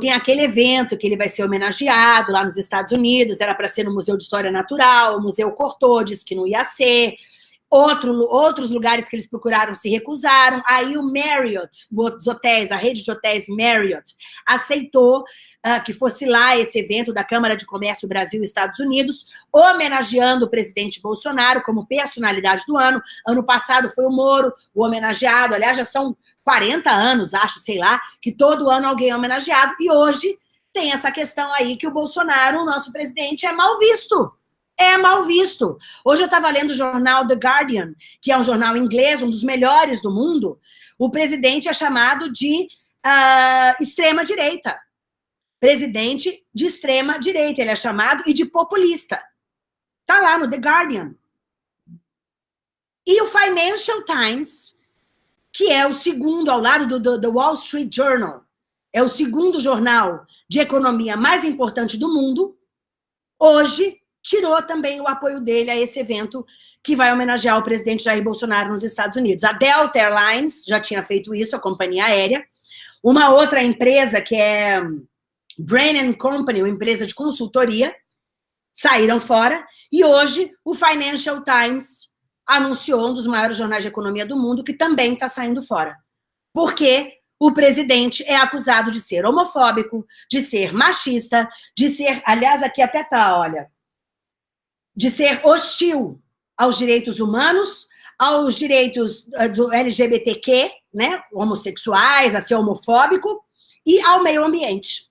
tem aquele evento que ele vai ser homenageado lá nos Estados Unidos, era para ser no Museu de História Natural, o museu cortou, disse que não ia ser, Outro, outros lugares que eles procuraram se recusaram. Aí o Marriott, os hotéis, a rede de hotéis Marriott, aceitou uh, que fosse lá esse evento da Câmara de Comércio Brasil-Estados Unidos, homenageando o presidente Bolsonaro como personalidade do ano. Ano passado foi o Moro, o homenageado. Aliás, já são 40 anos, acho, sei lá, que todo ano alguém é homenageado. E hoje tem essa questão aí que o Bolsonaro, o nosso presidente, é mal visto é mal visto. Hoje eu estava lendo o jornal The Guardian, que é um jornal inglês, um dos melhores do mundo. O presidente é chamado de uh, extrema-direita. Presidente de extrema-direita, ele é chamado, e de populista. Está lá no The Guardian. E o Financial Times, que é o segundo, ao lado do, do, do Wall Street Journal, é o segundo jornal de economia mais importante do mundo, hoje tirou também o apoio dele a esse evento que vai homenagear o presidente Jair Bolsonaro nos Estados Unidos. A Delta Airlines já tinha feito isso, a companhia aérea. Uma outra empresa, que é Brain Company, uma empresa de consultoria, saíram fora. E hoje, o Financial Times anunciou, um dos maiores jornais de economia do mundo, que também está saindo fora. Porque o presidente é acusado de ser homofóbico, de ser machista, de ser... Aliás, aqui até tá, olha de ser hostil aos direitos humanos, aos direitos eh, do LGBTQ, né, homossexuais, a ser homofóbico, e ao meio ambiente.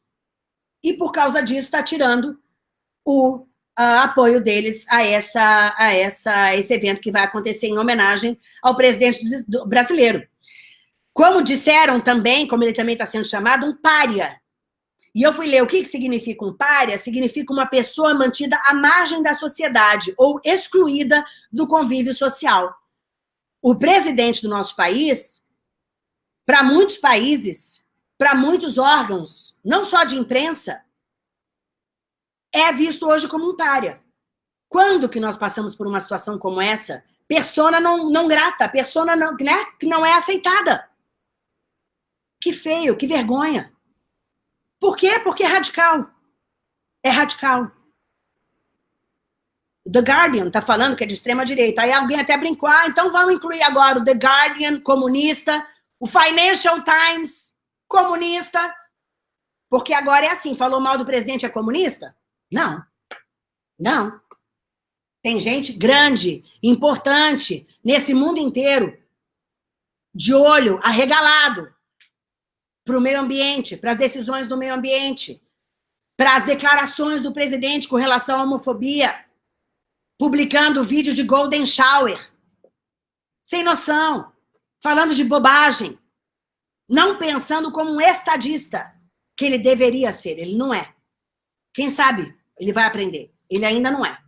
E por causa disso está tirando o apoio deles a, essa, a, essa, esse evento que vai acontecer em homenagem ao presidente do, do, brasileiro. Como disseram também, como ele também está sendo chamado, um pária, e eu fui ler o que, que significa um párea, significa uma pessoa mantida à margem da sociedade ou excluída do convívio social. O presidente do nosso país, para muitos países, para muitos órgãos, não só de imprensa, é visto hoje como um párea. Quando que nós passamos por uma situação como essa, persona não, não grata, persona não, né, que não é aceitada. Que feio, que vergonha. Por quê? Porque é radical. É radical. The Guardian está falando que é de extrema-direita. Aí alguém até brincou, ah, então vamos incluir agora o The Guardian, comunista, o Financial Times, comunista, porque agora é assim, falou mal do presidente, é comunista? Não. Não. Tem gente grande, importante, nesse mundo inteiro, de olho arregalado, para o meio ambiente, para as decisões do meio ambiente, para as declarações do presidente com relação à homofobia, publicando vídeo de Golden Shower, sem noção, falando de bobagem, não pensando como um estadista, que ele deveria ser, ele não é. Quem sabe ele vai aprender, ele ainda não é.